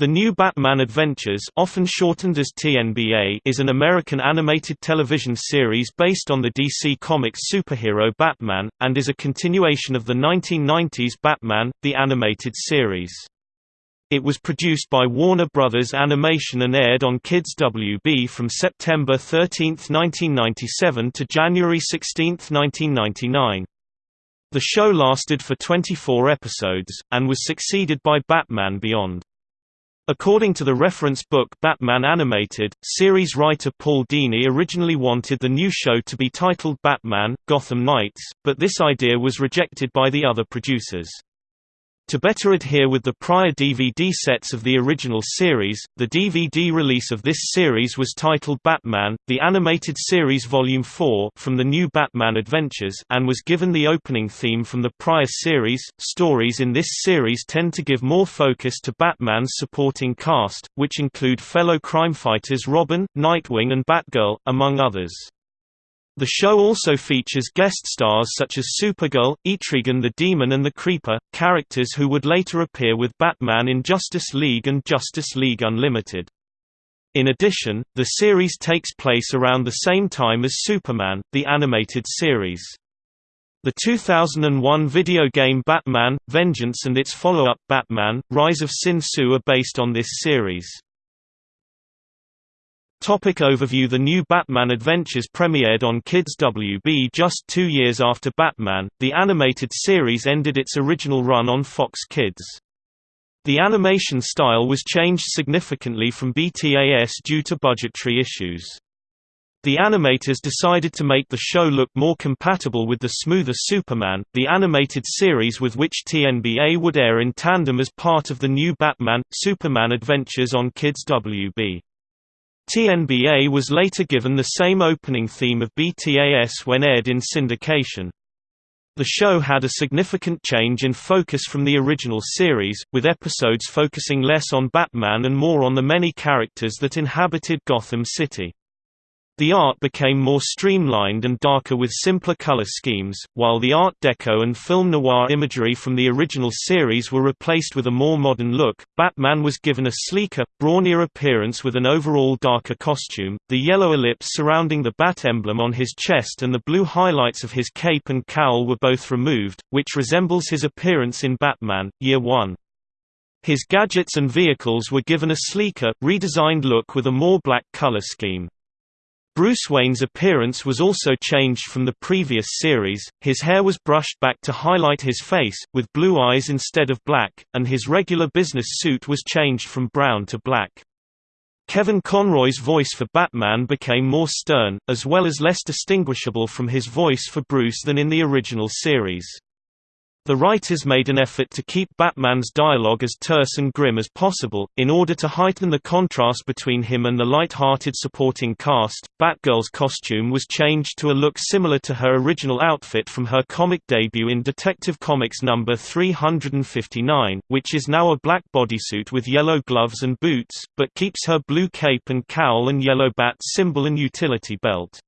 The New Batman Adventures often shortened as TNBA is an American animated television series based on the DC Comics superhero Batman, and is a continuation of the 1990s Batman, the animated series. It was produced by Warner Brothers Animation and aired on Kids WB from September 13, 1997 to January 16, 1999. The show lasted for 24 episodes, and was succeeded by Batman Beyond. According to the reference book Batman Animated, series writer Paul Dini originally wanted the new show to be titled Batman, Gotham Knights, but this idea was rejected by the other producers. To better adhere with the prior DVD sets of the original series, the DVD release of this series was titled Batman, The Animated Series Volume 4 from the New Batman Adventures and was given the opening theme from the prior series. Stories in this series tend to give more focus to Batman's supporting cast, which include fellow crime fighters Robin, Nightwing and Batgirl, among others. The show also features guest stars such as Supergirl, Etrigan the Demon and the Creeper, characters who would later appear with Batman in Justice League and Justice League Unlimited. In addition, the series takes place around the same time as Superman, the animated series. The 2001 video game Batman, Vengeance and its follow-up Batman, Rise of Sin Tzu are based on this series. Topic overview The new Batman Adventures premiered on Kids WB just two years after Batman, the animated series ended its original run on Fox Kids. The animation style was changed significantly from BTAS due to budgetary issues. The animators decided to make the show look more compatible with the smoother Superman, the animated series with which TNBA would air in tandem as part of the new Batman, Superman Adventures on Kids WB. TNBA was later given the same opening theme of BTAS when aired in syndication. The show had a significant change in focus from the original series, with episodes focusing less on Batman and more on the many characters that inhabited Gotham City. The art became more streamlined and darker with simpler color schemes, while the Art Deco and film noir imagery from the original series were replaced with a more modern look. Batman was given a sleeker, brawnier appearance with an overall darker costume, the yellow ellipse surrounding the bat emblem on his chest and the blue highlights of his cape and cowl were both removed, which resembles his appearance in Batman, Year One. His gadgets and vehicles were given a sleeker, redesigned look with a more black color scheme. Bruce Wayne's appearance was also changed from the previous series, his hair was brushed back to highlight his face, with blue eyes instead of black, and his regular business suit was changed from brown to black. Kevin Conroy's voice for Batman became more stern, as well as less distinguishable from his voice for Bruce than in the original series. The writers made an effort to keep Batman's dialogue as terse and grim as possible, in order to heighten the contrast between him and the light-hearted supporting cast. Batgirl's costume was changed to a look similar to her original outfit from her comic debut in Detective Comics number 359, which is now a black bodysuit with yellow gloves and boots, but keeps her blue cape and cowl and yellow bat symbol and utility belt.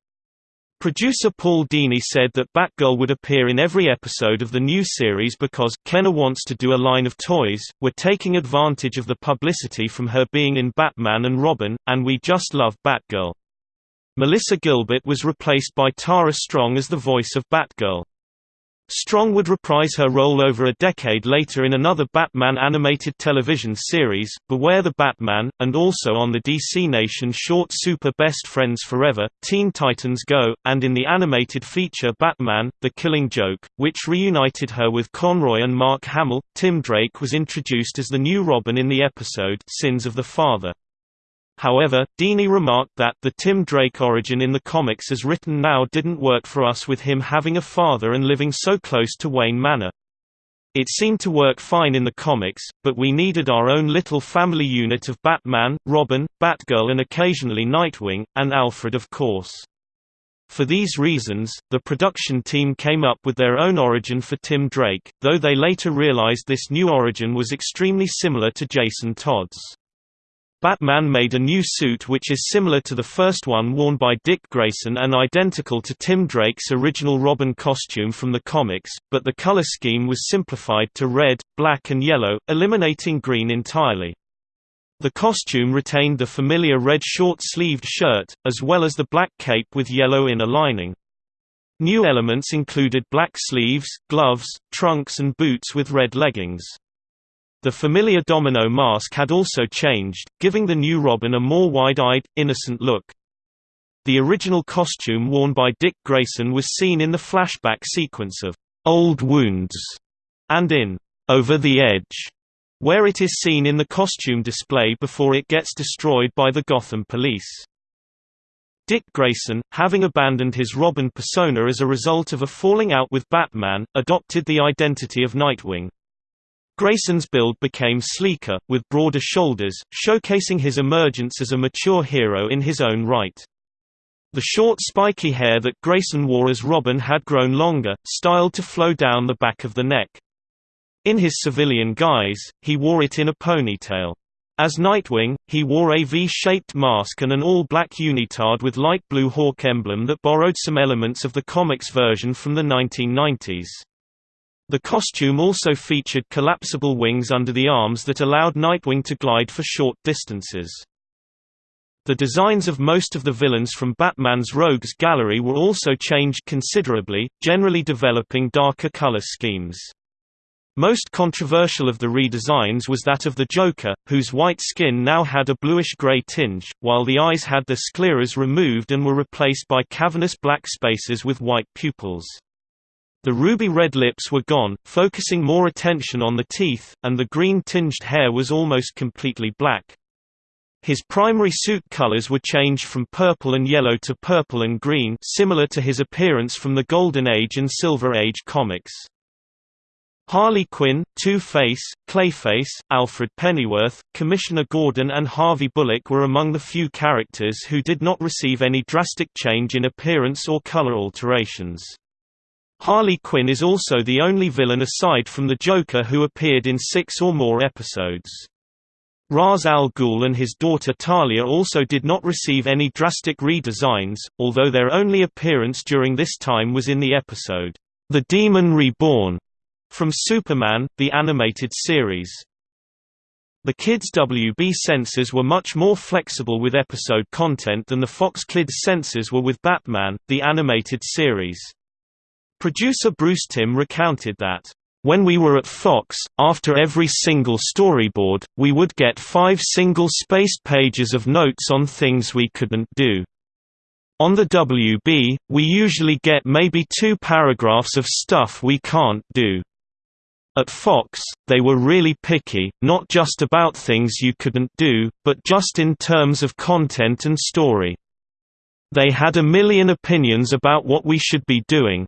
Producer Paul Dini said that Batgirl would appear in every episode of the new series because Kenner wants to do a line of toys, we're taking advantage of the publicity from her being in Batman and Robin, and we just love Batgirl. Melissa Gilbert was replaced by Tara Strong as the voice of Batgirl. Strong would reprise her role over a decade later in another Batman animated television series, Beware the Batman, and also on the DC Nation short Super Best Friends Forever, Teen Titans Go, and in the animated feature Batman, The Killing Joke, which reunited her with Conroy and Mark Hamill. Tim Drake was introduced as the new Robin in the episode Sins of the Father. However, Dini remarked that the Tim Drake origin in the comics as written now didn't work for us with him having a father and living so close to Wayne Manor. It seemed to work fine in the comics, but we needed our own little family unit of Batman, Robin, Batgirl and occasionally Nightwing, and Alfred of course. For these reasons, the production team came up with their own origin for Tim Drake, though they later realized this new origin was extremely similar to Jason Todd's. Batman made a new suit which is similar to the first one worn by Dick Grayson and identical to Tim Drake's original Robin costume from the comics, but the color scheme was simplified to red, black and yellow, eliminating green entirely. The costume retained the familiar red short-sleeved shirt, as well as the black cape with yellow inner lining. New elements included black sleeves, gloves, trunks and boots with red leggings. The familiar domino mask had also changed, giving the new Robin a more wide-eyed, innocent look. The original costume worn by Dick Grayson was seen in the flashback sequence of Old Wounds and in Over the Edge, where it is seen in the costume display before it gets destroyed by the Gotham police. Dick Grayson, having abandoned his Robin persona as a result of a falling out with Batman, adopted the identity of Nightwing. Grayson's build became sleeker, with broader shoulders, showcasing his emergence as a mature hero in his own right. The short spiky hair that Grayson wore as Robin had grown longer, styled to flow down the back of the neck. In his civilian guise, he wore it in a ponytail. As Nightwing, he wore a V-shaped mask and an all-black unitard with light blue hawk emblem that borrowed some elements of the comics version from the 1990s. The costume also featured collapsible wings under the arms that allowed Nightwing to glide for short distances. The designs of most of the villains from Batman's Rogues Gallery were also changed considerably, generally developing darker color schemes. Most controversial of the redesigns was that of the Joker, whose white skin now had a bluish-gray tinge, while the eyes had their scleras removed and were replaced by cavernous black spaces with white pupils. The ruby red lips were gone, focusing more attention on the teeth, and the green-tinged hair was almost completely black. His primary suit colors were changed from purple and yellow to purple and green similar to his appearance from the Golden Age and Silver Age comics. Harley Quinn, Two-Face, Clayface, Alfred Pennyworth, Commissioner Gordon and Harvey Bullock were among the few characters who did not receive any drastic change in appearance or color alterations. Harley Quinn is also the only villain aside from the Joker who appeared in six or more episodes. Ra's al Ghul and his daughter Talia also did not receive any drastic redesigns, although their only appearance during this time was in the episode, The Demon Reborn, from Superman, the animated series. The Kids WB censors were much more flexible with episode content than the Fox Kids censors were with Batman, the animated series. Producer Bruce Timm recounted that, "...when we were at Fox, after every single storyboard, we would get five single-spaced pages of notes on things we couldn't do. On the WB, we usually get maybe two paragraphs of stuff we can't do." At Fox, they were really picky, not just about things you couldn't do, but just in terms of content and story. They had a million opinions about what we should be doing.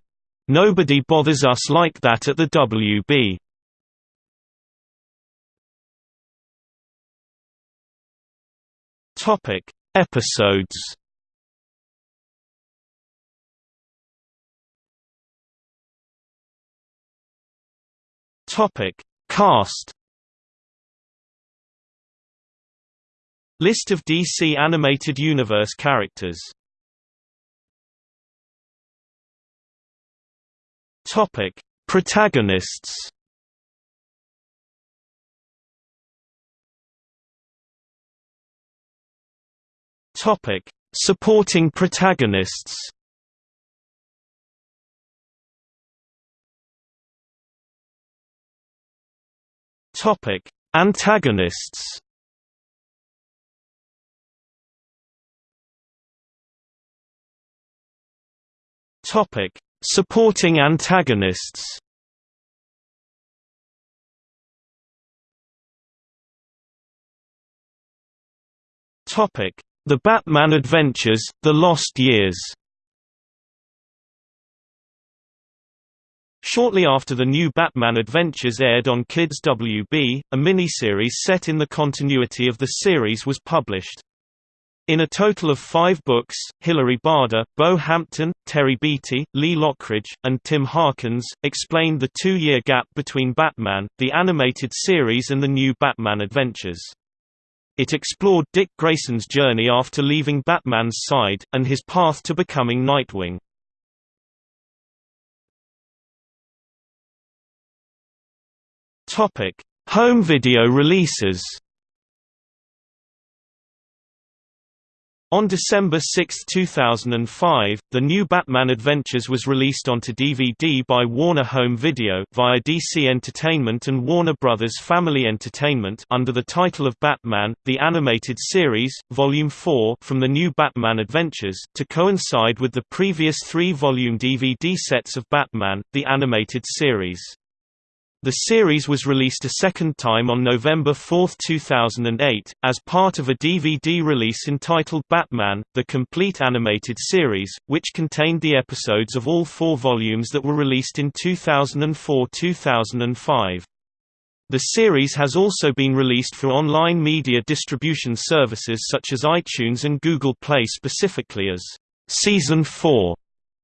Nobody bothers us like that at the WB. Topic: Episodes Topic: Cast. List of DC Animated Universe characters. Topic: Protagonists. Topic: Supporting protagonists. Topic: Antagonists. Topic: Supporting antagonists. Topic: The Batman Adventures: The Lost Years. Shortly after the new Batman Adventures aired on Kids WB, a miniseries set in the continuity of the series was published. In a total of five books, Hilary Bader, Bo Hampton, Terry Beatty, Lee Loughridge, and Tim Harkins, explained the two-year gap between Batman, the animated series and the new Batman Adventures. It explored Dick Grayson's journey after leaving Batman's side, and his path to becoming Nightwing. Home video releases. On December 6, 2005, the new Batman Adventures was released onto DVD by Warner Home Video via DC Entertainment and Warner Brothers Family Entertainment under the title of Batman: The Animated Series, Volume 4 from the new Batman Adventures to coincide with the previous 3-volume DVD sets of Batman: The Animated Series. The series was released a second time on November 4, 2008, as part of a DVD release entitled Batman, The Complete Animated Series, which contained the episodes of all four volumes that were released in 2004–2005. The series has also been released for online media distribution services such as iTunes and Google Play specifically as Season 4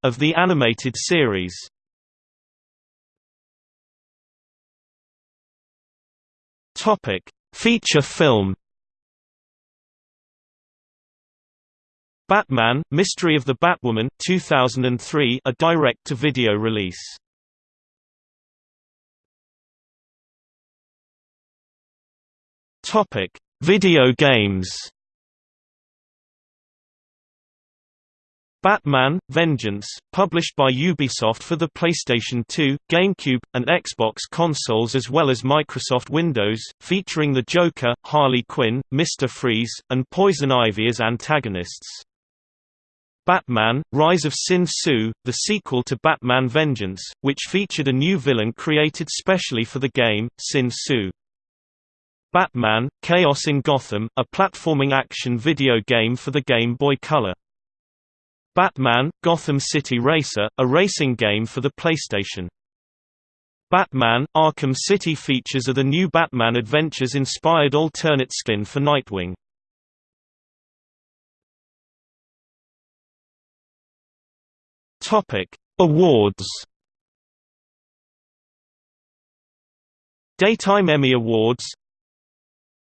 of the animated series. Topic: Feature film. Batman: Mystery of the Batwoman 2003, a direct-to-video release. Topic: Video games. Batman – Vengeance, published by Ubisoft for the PlayStation 2, GameCube, and Xbox consoles as well as Microsoft Windows, featuring the Joker, Harley Quinn, Mr. Freeze, and Poison Ivy as antagonists. Batman – Rise of Sin Tzu, the sequel to Batman Vengeance, which featured a new villain created specially for the game, Sin Tzu. Batman – Chaos in Gotham, a platforming action video game for the Game Boy Color. Batman – Gotham City Racer, a racing game for the PlayStation. Batman – Arkham City features are the new Batman Adventures-inspired alternate skin for Nightwing. Awards Daytime Emmy Awards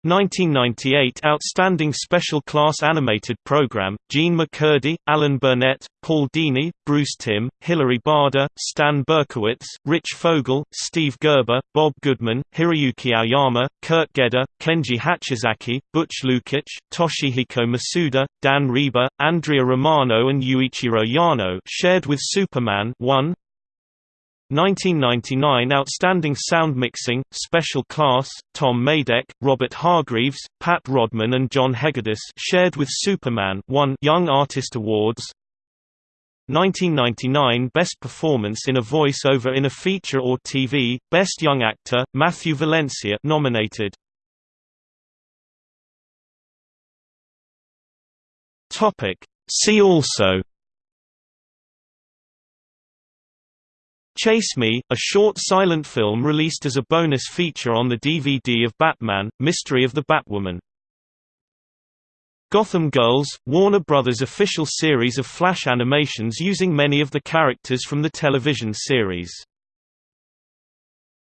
1998 Outstanding Special Class Animated Program, Jean McCurdy, Alan Burnett, Paul Dini, Bruce Timm, Hilary Bader, Stan Berkowitz, Rich Fogel, Steve Gerber, Bob Goodman, Hiroyuki Aoyama, Kurt Gedder, Kenji Hachizaki, Butch Lukic, Toshihiko Masuda, Dan Riba, Andrea Romano and Yuichiro Yano shared with Superman 1, 1999 Outstanding Sound Mixing, Special Class, Tom Madec, Robert Hargreaves, Pat Rodman and John Hegedus shared with Superman 1 Young Artist Awards 1999 Best Performance in a Voice-Over in a Feature or TV, Best Young Actor, Matthew Valencia nominated. See also Chase Me, a short silent film released as a bonus feature on the DVD of Batman, Mystery of the Batwoman. Gotham Girls, Warner Brothers' official series of Flash animations using many of the characters from the television series.